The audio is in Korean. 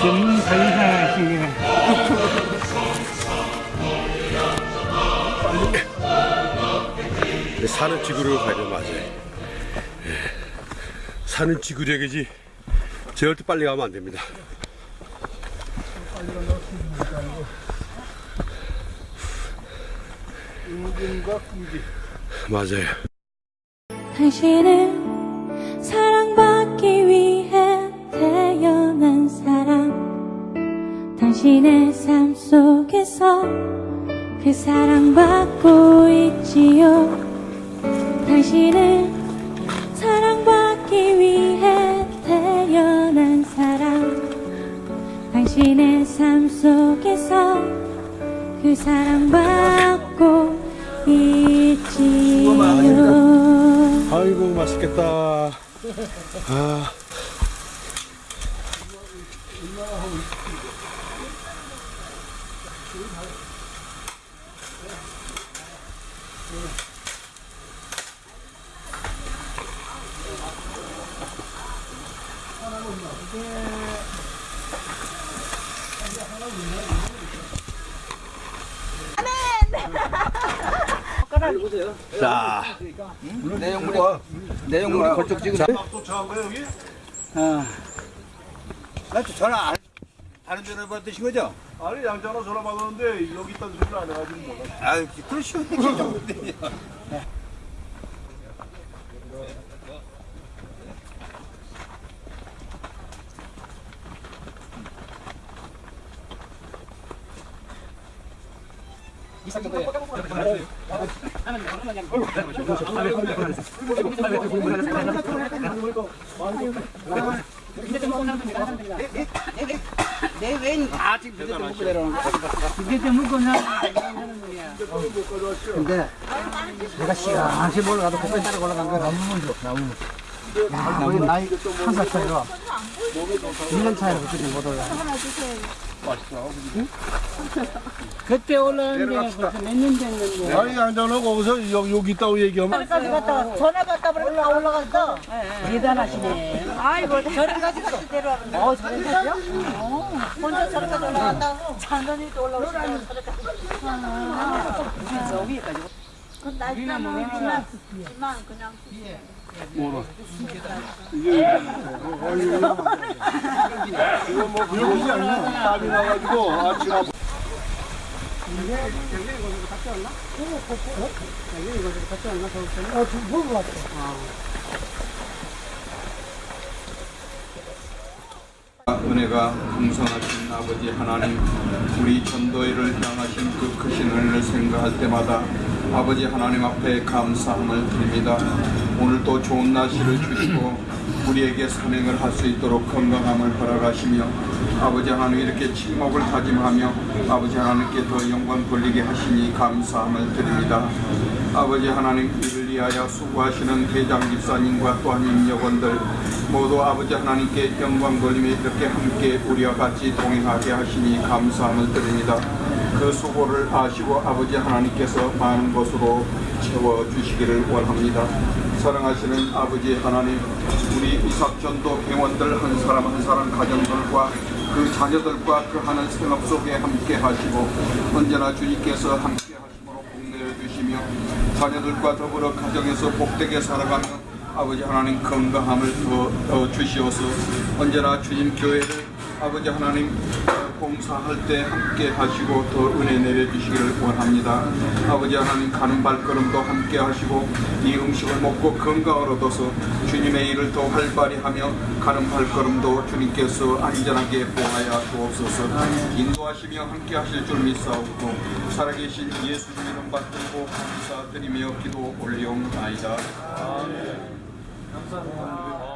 자연사시네. 사는 지구를 맞아요. 예. 사는 지구력이지 절대 빨리 가면 안 됩니다. 맞아요. 당신의 삶 속에서 그 사랑받고 있지요 당신은 사랑받기 위해 태어난 사람 당신의 삶 속에서 그 사랑받고 있지요 아이고 맛있겠다. 아. 자, 내용물이 내용물이 걸쭉 찍으세요. 아, 나또 전화 안 다른 전화 받으신 거죠? 아니 양자로 전화 받았는데 여기 있다는 소리를 안 해가지고 몰라. 아, 그러시 면 되죠. 근데 내가 시간시 몰라도 거기 따라 올라간 거 너무 좋아. 너무. 야, 우리 나이 한살 차이로 1년 차이로 그때 못 올라. 그때 올라왔는데 벌써 몇 년 됐는데. 아니 양자로 거기서 여기, 여기 있다고 얘기하면 까지 갔다 전화 받다 보니까 다 올라갔어. 대단하시네. 아이고 저리까지 가서 데려왔는데. 어 저리까지요? 어. 혼자 저리까지 올라간다고. 장난이 또 올라오시다고 저리까지. 저 위에까지. 그 날짜는 그냥 지만 그냥 이거 뭐 그러지 않나? 땀이 나가지고 아침 아 은혜가 풍성하신 아버지 하나님 우리 전도회를 향하신 그 크신 은혜를 생각할 때마다 아버지 하나님 앞에 감사함을 드립니다. 오늘도 좋은 날씨를 주시고 우리에게 산행을 할 수 있도록 건강함을 허락하시며 아버지 하나님 이렇게 침묵을 다짐하며 아버지 하나님께 더 영광 돌리게 하시니 감사함을 드립니다. 아버지 하나님 이를 위하여 수고하시는 대장 집사님과 또한 임역원들 모두 아버지 하나님께 영광 돌림에 이렇게 함께 우리와 같이 동행하게 하시니 감사함을 드립니다. 그 수고를 아시고 아버지 하나님께서 많은 것으로 채워주시기를 원합니다. 사랑하시는 아버지 하나님, 우리 이삭전도 회원들 한 사람 한 사람 가정들과 그 자녀들과 그 하는 생업 속에 함께 하시고 언제나 주님께서 함께 하심으로 복내려 주시며 자녀들과 더불어 가정에서 복되게 살아가며 아버지 하나님 건강함을 더, 더 주시어서 언제나 주님 교회를 아버지 하나님 어, 봉사할 때 함께 하시고 더 은혜 내려주시기를 원합니다. 아버지 하나님 가는 발걸음도 함께 하시고 이 음식을 먹고 건강을 얻어서 주님의 일을 더 활발히 하며 가는 발걸음도 주님께서 안전하게 보하여 주옵소서. 인도하시며 함께 하실 줄 믿사옵고 살아계신 예수님 이름 받들고 감사드리며 기도 올리옵나이 감사합니다.